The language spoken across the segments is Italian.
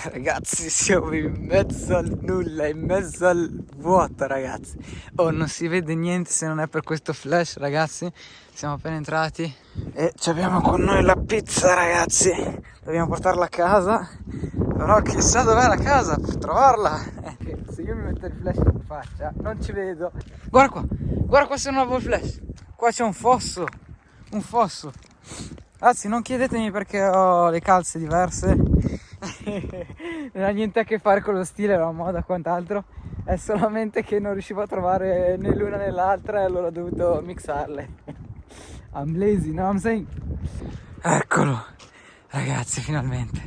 Ragazzi siamo in mezzo al nulla, in mezzo al vuoto ragazzi. Oh non si vede niente se non è per questo flash ragazzi. Siamo appena entrati e abbiamo con noi la pizza ragazzi. Dobbiamo portarla a casa. Però chissà dov'è la casa per trovarla. Eh, Se io mi metto il flash in faccia non ci vedo. Guarda qua, guarda qua se non avevo il flash. Qua c'è un fosso Un fosso. Ragazzi non chiedetemi perché ho le calze diverse Non ha niente a che fare con lo stile, la moda quant'altro. È solamente che non riuscivo a trovare né l'una né l'altra e allora ho dovuto mixarle. I'm lazy, no I'm saying? Eccolo. Ragazzi finalmente.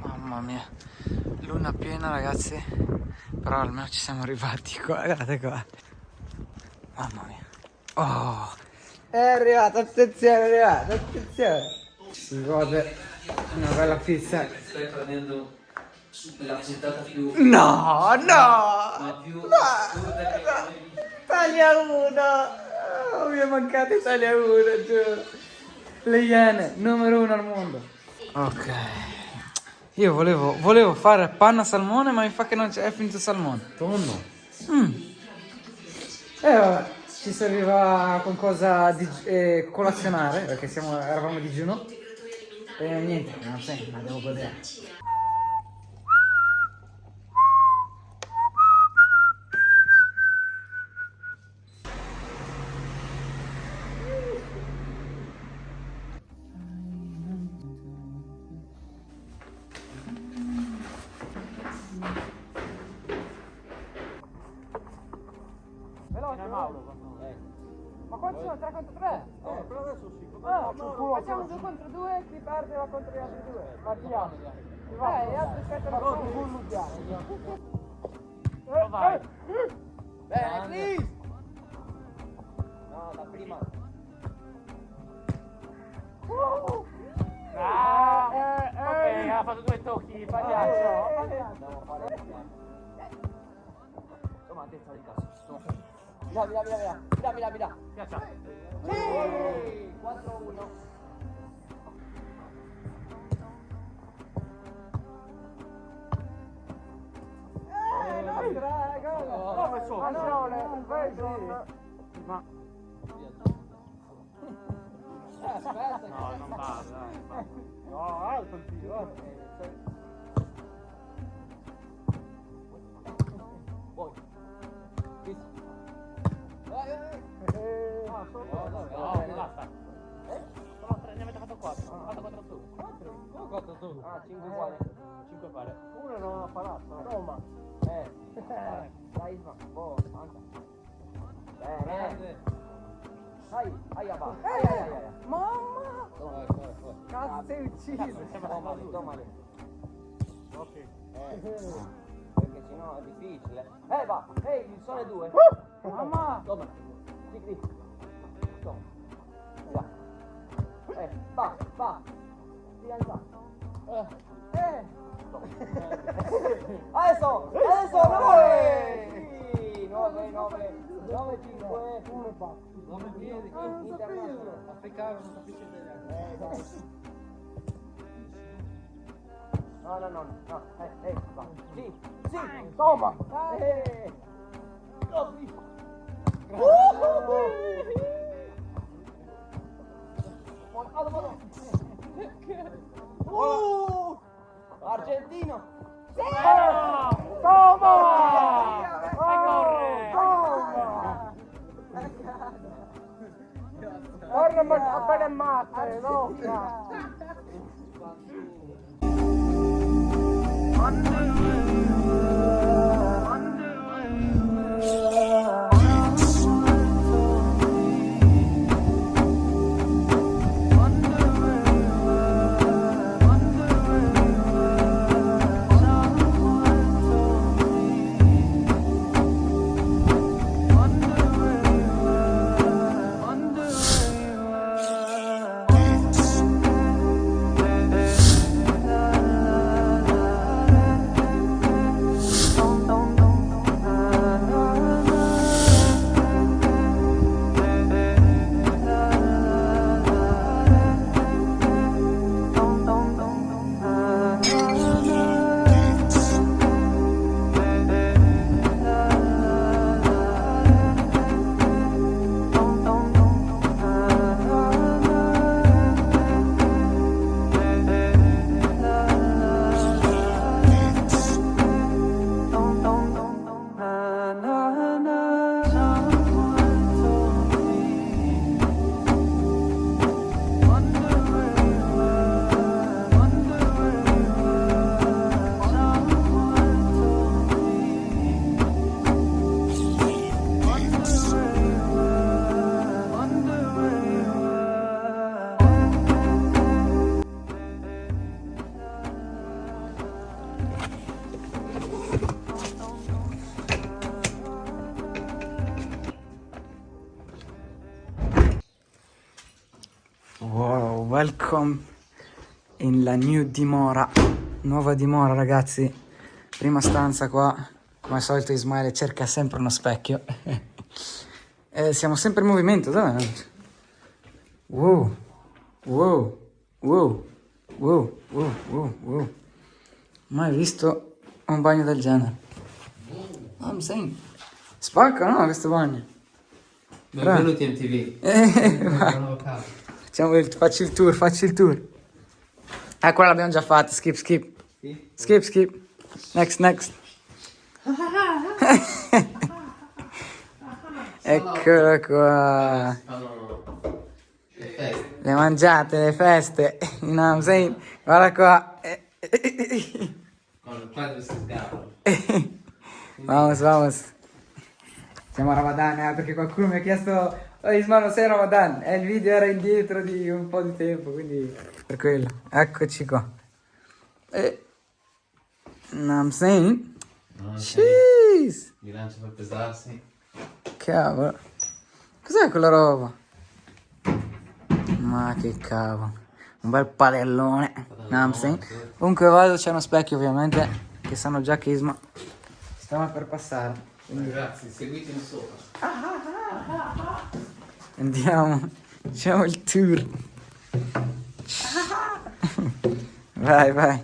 Mamma mia. Luna piena ragazzi. Però almeno ci siamo arrivati qua Guardate qua. Mamma mia. Oh. È arrivato, attenzione, è arrivato, attenzione. Si gode una bella pizza. Stai prendendo la puntata più... No, no! Ma più no, no. Taglia uno! Oh, mi è mancato Italia 1, giuro. Le Iene, numero uno al mondo. Ok. Io volevo, volevo fare panna salmone, ma mi fa che non c'è, è finito salmone. Tonno. Mm. E eh, vabbè ci serviva qualcosa di eh, colazionare perché siamo, eravamo a digiuno e niente, non sei, ma devo godere. Mauro. Ma quanti sono? 3 contro 3? Eh, però adesso sì. Ah, facciamo 2 contro 2 chi perde va contro gli altri due. Partiamo. Eh, gli altri aspettano un mondiale. Vai. Bene, please. No, la prima. Uh. Ah, eh, eh, ok, ha fatto due tocchi, pagliaccio. Andiamo a fare. Insomma, a testa di cazzo. Via, via, via, via. Via, via, via. Piaccia. Sì! 4-1. Eh, dai, gol! Come sono? Pallone, sì. Ma... Eh, aspetta. No, non va, dai. No, alto il tiro. Poi. Su. 4? Come 4 su? Ah, 5 uguali. 5 pare. Uno non ha parato. Roma. Eh. Dai, Isma. Boh, manca. Bene. Dai, aia va. Ai, ai, ai, ai. Mamma! Cazzo, sei ucciso. Tomali, tomali. Ok. Eh. Perché sennò è difficile. Eh, va. Ehi, il sole 2. Mamma! Toma. Qui. Toma. Già. Eh, va, va. Ti alza. Eh. Eh. Adesso, adesso 9! Sì, 9, 9, 9, 5, 1 fa. 9 piedi, internazionale. Africano, non capisce italiano. Eh, dai. No, no, no, no, eh, eh, va. Sì, sì, toma! Eh. ma pedofla. Under welcome in la new dimora. Nuova dimora, ragazzi. Prima stanza qua. Come al solito Ismaele cerca sempre uno specchio. Eh, siamo sempre in movimento, dove? Wow, wow, wow, wow, wow, wow, wow. Mai visto un bagno del genere. I'm saying. Spacca, no, questo bagno. Benvenuti MTV. Eh, il, facci il tour, facci il tour. Eh, quella l'abbiamo già fatta, skip, skip. Sì? Skip, skip. Next, next. Eccolo qua. Le mangiate, le feste. No, sei... Guarda qua. Con il quadro si sgava. Vamos, vamos. Siamo a Ramadan, eh, perché qualcuno mi ha chiesto Ismano sei Ramadan? E il video era indietro di un po' di tempo, quindi per quello. Eccoci qua. E... I'm saying... Jeez! Il bilancio per pesarsi. Cavolo. Cos'è quella roba? Ma che cavolo. Un bel padellone. I'm saying. Comunque vado, c'è uno specchio ovviamente, che sanno già che Isma stava per passare. Quindi Ragazzi, seguitemi sopra. Andiamo, facciamo il tour. Vai, vai.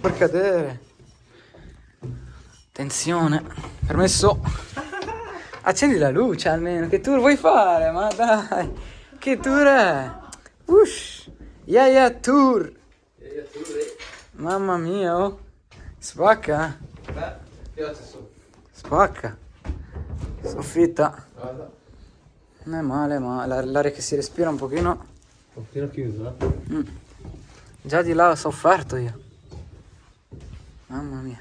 Per cadere. Attenzione. Permesso. Accendi la luce almeno. Che tour vuoi fare? Ma dai. Che tour è? Ush. Yeah, yeah, tour. Mamma mia, oh. Spacca. Beh, piace su. Spacca. Soffitta. Non è male, ma la- l'aria che si respira un pochino. Un pochino chiuso, eh? Mm. Già di là ho sofferto io. Mamma mia.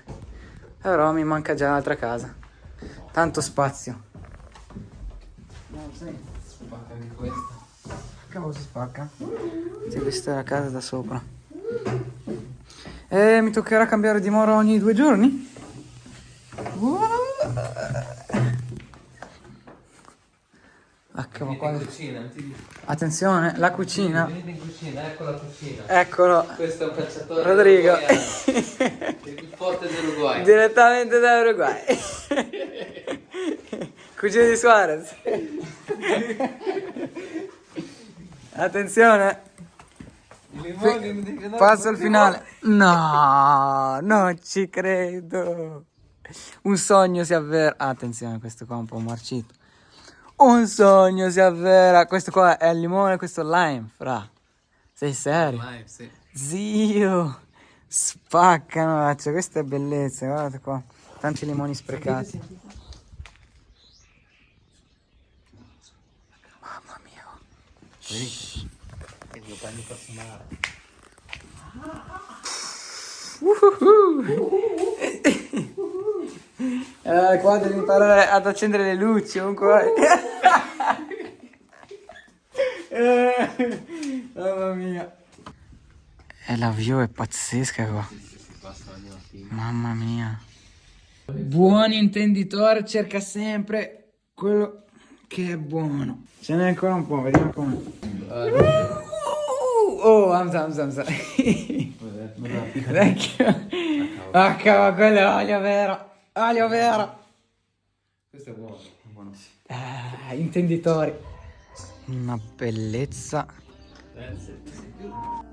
Però mi manca già l'altra casa. Tanto spazio. No, sì. Spacca anche questa. Cavolo si spacca. Sì, questa è la casa da sopra. E mi toccherà cambiare dimora ogni due giorni? Ah, cavolo, Venite in qua- cucina. Attenzione, la cucina. Venite in cucina, ecco la cucina. Eccolo. Questo è un calciatore Rodrigo. Il più forte dell'Uruguay. Direttamente da Uruguay. Cugino di Suarez. Attenzione. Passo al finale. No, non ci credo. Un sogno si avvera. Attenzione, questo qua è un po' marcito. Un sogno si avvera. Questo qua è il limone, questo è il lime, fra. Sei serio? Live, sì. Zio, spaccano, cioè, questa è bellezza, guardate qua, tanti limoni sprecati. Mamma mia. Venite. Il mio bagno personale. Eh, qua devi imparare ad accendere le luci, comunque. Eh, Mamma mia. E la view è pazzesca qua. Mamma mia. Buon intenditore cerca sempre quello che è buono. Ce n'è ancora un po', vediamo come. Oh, amsa, amsa, amsa. Vecchio. Ah, cavolo, quello è olio vero. Olio vero. Questo è buono. buono. Ah, intenditori. Una bellezza. Sì.